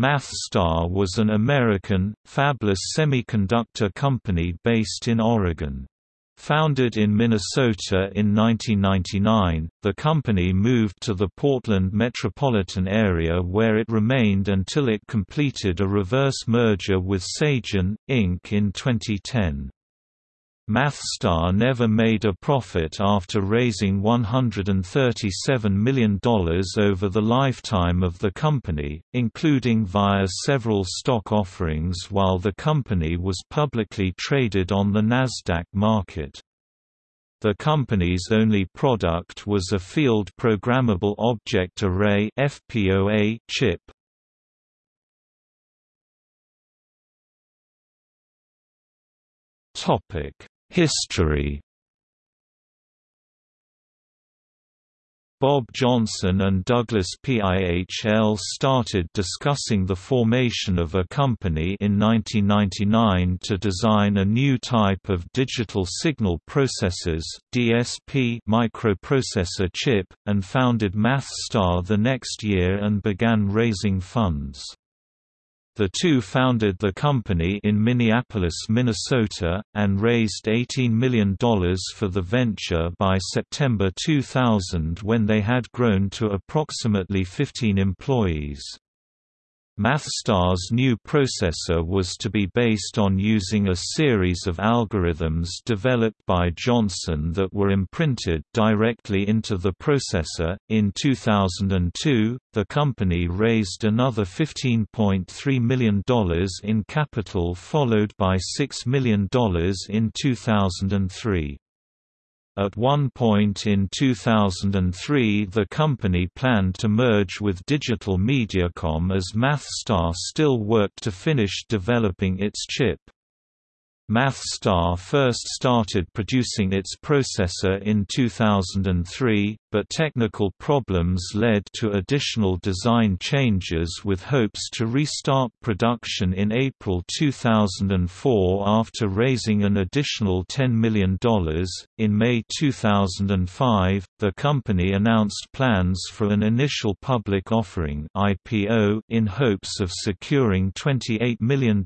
MathStar was an American, fabless semiconductor company based in Oregon. Founded in Minnesota in 1999, the company moved to the Portland metropolitan area where it remained until it completed a reverse merger with Sajan, Inc. in 2010. MathStar never made a profit after raising $137 million over the lifetime of the company, including via several stock offerings while the company was publicly traded on the Nasdaq market. The company's only product was a Field Programmable Object Array (FPOA) chip, Topic History Bob Johnson and Douglas Pihl started discussing the formation of a company in 1999 to design a new type of digital signal processors DSP microprocessor chip, and founded MathStar the next year and began raising funds. The two founded the company in Minneapolis, Minnesota, and raised $18 million for the venture by September 2000 when they had grown to approximately 15 employees. MathStar's new processor was to be based on using a series of algorithms developed by Johnson that were imprinted directly into the processor. In 2002, the company raised another $15.3 million in capital, followed by $6 million in 2003. At one point in 2003 the company planned to merge with Digital Mediacom as MathStar still worked to finish developing its chip. MathStar first started producing its processor in 2003, but technical problems led to additional design changes with hopes to restart production in April 2004 after raising an additional $10 million. In May 2005, the company announced plans for an initial public offering (IPO) in hopes of securing $28 million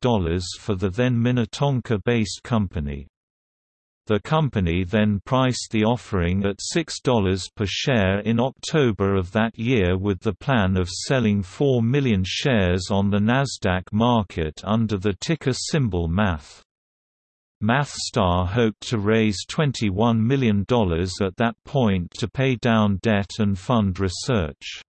for the then Minnetonka based company. The company then priced the offering at $6 per share in October of that year with the plan of selling 4 million shares on the Nasdaq market under the ticker symbol MATH. MathStar hoped to raise $21 million at that point to pay down debt and fund research.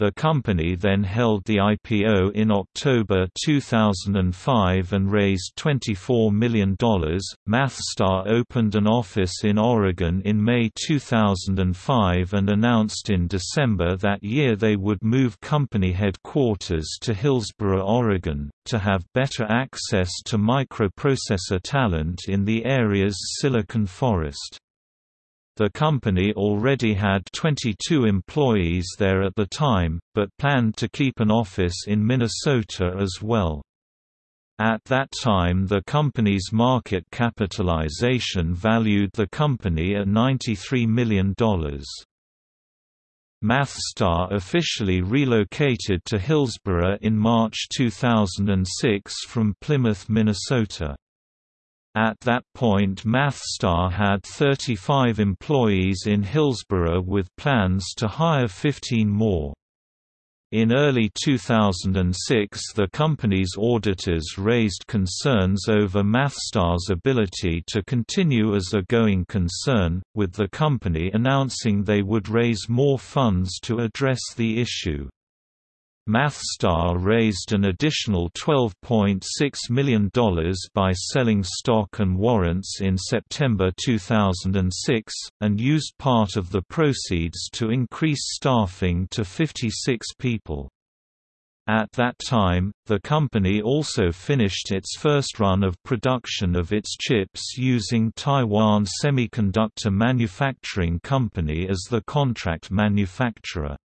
The company then held the IPO in October 2005 and raised $24 million. MathStar opened an office in Oregon in May 2005 and announced in December that year they would move company headquarters to Hillsboro, Oregon, to have better access to microprocessor talent in the area's Silicon Forest. The company already had 22 employees there at the time, but planned to keep an office in Minnesota as well. At that time the company's market capitalization valued the company at $93 million. MathStar officially relocated to Hillsboro in March 2006 from Plymouth, Minnesota. At that point MathStar had 35 employees in Hillsboro with plans to hire 15 more. In early 2006 the company's auditors raised concerns over MathStar's ability to continue as a going concern, with the company announcing they would raise more funds to address the issue. MathStar raised an additional $12.6 million by selling stock and warrants in September 2006, and used part of the proceeds to increase staffing to 56 people. At that time, the company also finished its first run of production of its chips using Taiwan Semiconductor Manufacturing Company as the contract manufacturer.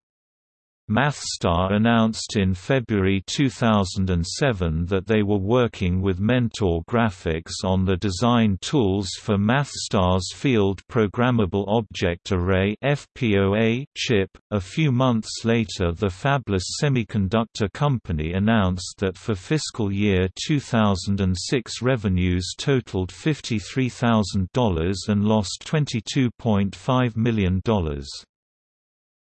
MathStar announced in February 2007 that they were working with Mentor Graphics on the design tools for MathStar's Field Programmable Object Array (FPOA) chip. A few months later, the Fabless Semiconductor Company announced that for fiscal year 2006 revenues totaled $53,000 and lost $22.5 million.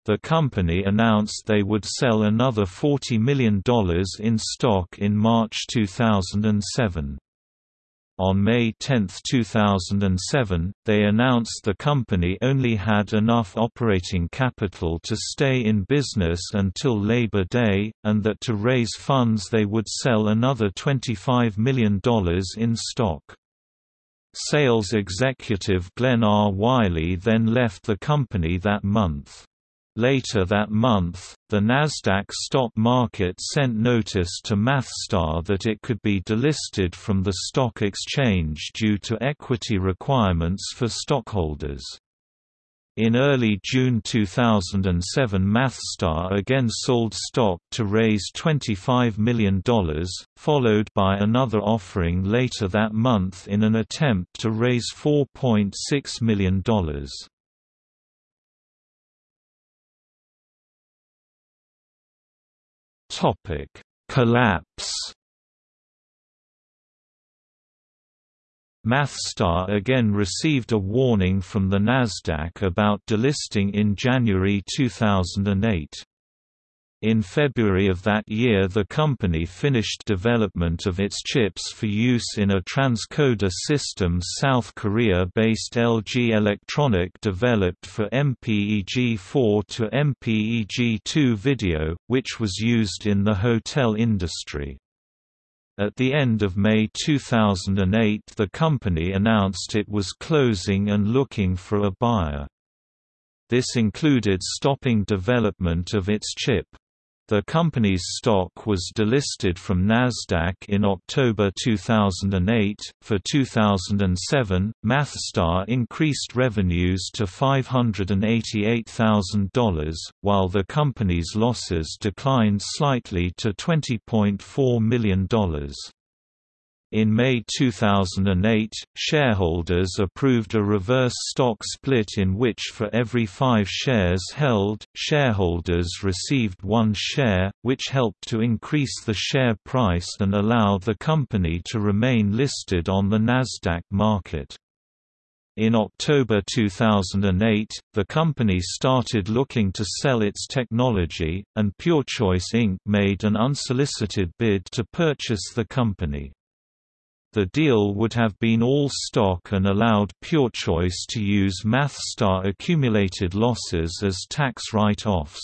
The company announced they would sell another $40 million in stock in March 2007. On May 10, 2007, they announced the company only had enough operating capital to stay in business until Labor Day, and that to raise funds they would sell another $25 million in stock. Sales executive Glenn R. Wiley then left the company that month. Later that month, the Nasdaq stock market sent notice to MathStar that it could be delisted from the stock exchange due to equity requirements for stockholders. In early June 2007 MathStar again sold stock to raise $25 million, followed by another offering later that month in an attempt to raise $4.6 million. Topic: Collapse. MathStar again received a warning from the Nasdaq about delisting in January 2008. In February of that year the company finished development of its chips for use in a transcoder system South Korea-based LG Electronic developed for MPEG-4 to MPEG-2 video, which was used in the hotel industry. At the end of May 2008 the company announced it was closing and looking for a buyer. This included stopping development of its chip. The company's stock was delisted from Nasdaq in October 2008. For 2007, MathStar increased revenues to $588,000, while the company's losses declined slightly to $20.4 million. In May 2008, shareholders approved a reverse stock split in which for every five shares held, shareholders received one share, which helped to increase the share price and allow the company to remain listed on the Nasdaq market. In October 2008, the company started looking to sell its technology, and PureChoice Inc. made an unsolicited bid to purchase the company. The deal would have been all stock and allowed PureChoice to use MathStar accumulated losses as tax write-offs.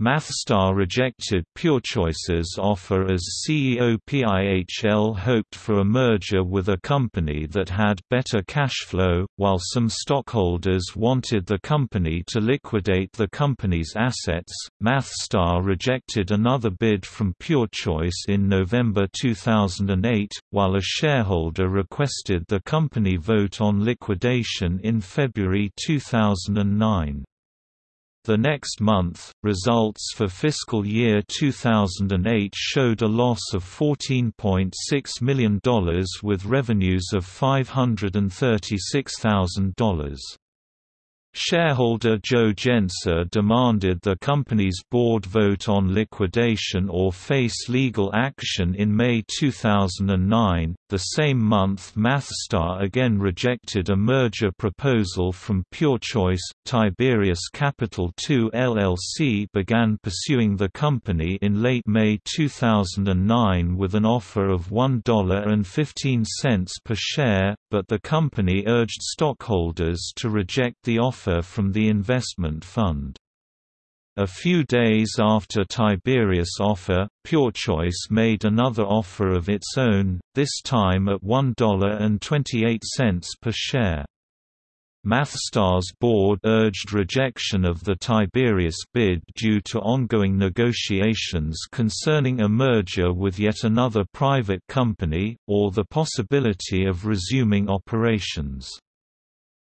MathStar rejected PureChoice's offer as CEO PIHL hoped for a merger with a company that had better cash flow, while some stockholders wanted the company to liquidate the company's assets. MathStar rejected another bid from PureChoice in November 2008, while a shareholder requested the company vote on liquidation in February 2009. The next month, results for fiscal year 2008 showed a loss of $14.6 million with revenues of $536,000. Shareholder Joe Gencer demanded the company's board vote on liquidation or face legal action in May 2009. The same month, MathStar again rejected a merger proposal from PureChoice. Tiberius Capital II LLC began pursuing the company in late May 2009 with an offer of $1.15 per share, but the company urged stockholders to reject the offer from the investment fund. A few days after Tiberius' offer, PureChoice made another offer of its own, this time at $1.28 per share. MathStar's board urged rejection of the Tiberius bid due to ongoing negotiations concerning a merger with yet another private company, or the possibility of resuming operations.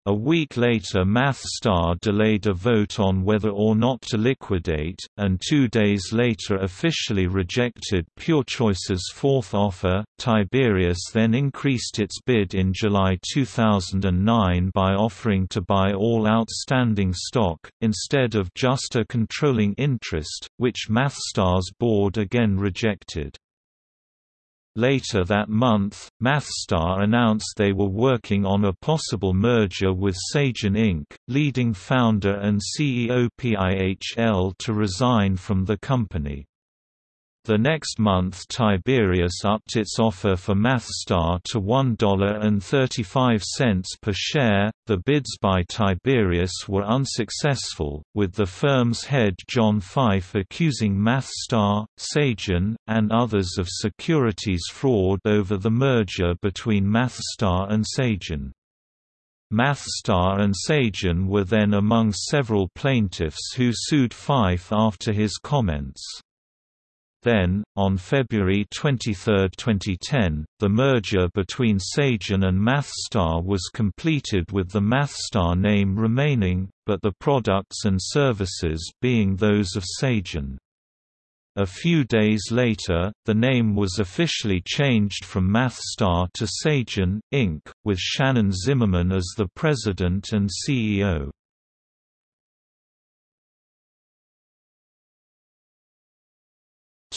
A week later MathStar delayed a vote on whether or not to liquidate, and two days later officially rejected PureChoice's fourth offer. Tiberius then increased its bid in July 2009 by offering to buy all outstanding stock, instead of just a controlling interest, which MathStar's board again rejected. Later that month, MathStar announced they were working on a possible merger with Sajan Inc., leading founder and CEO PIHL to resign from the company. The next month Tiberius upped its offer for MathStar to $1.35 per share. The bids by Tiberius were unsuccessful, with the firm's head John Fife accusing MathStar, Sajan, and others of securities fraud over the merger between MathStar and Sajan. MathStar and Sajan were then among several plaintiffs who sued Fife after his comments. Then, on February 23, 2010, the merger between Sajan and MathStar was completed with the MathStar name remaining, but the products and services being those of Sajan. A few days later, the name was officially changed from MathStar to Sajan, Inc., with Shannon Zimmerman as the president and CEO.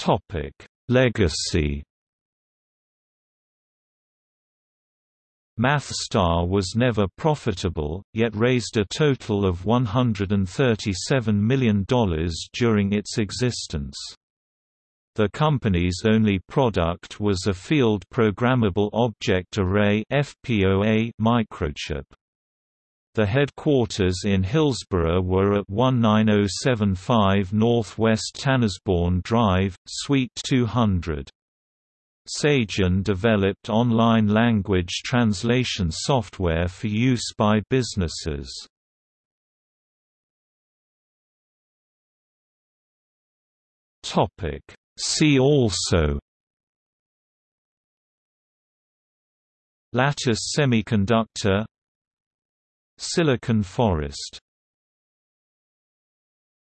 Topic: Legacy. MathStar was never profitable, yet raised a total of $137 million during its existence. The company's only product was a Field Programmable Object Array (FPOA) microchip. The headquarters in Hillsboro were at 19075 Northwest Tanasbourne Drive, Suite 200. Sajan developed online language translation software for use by businesses. See also Lattice semiconductor Silicon Forest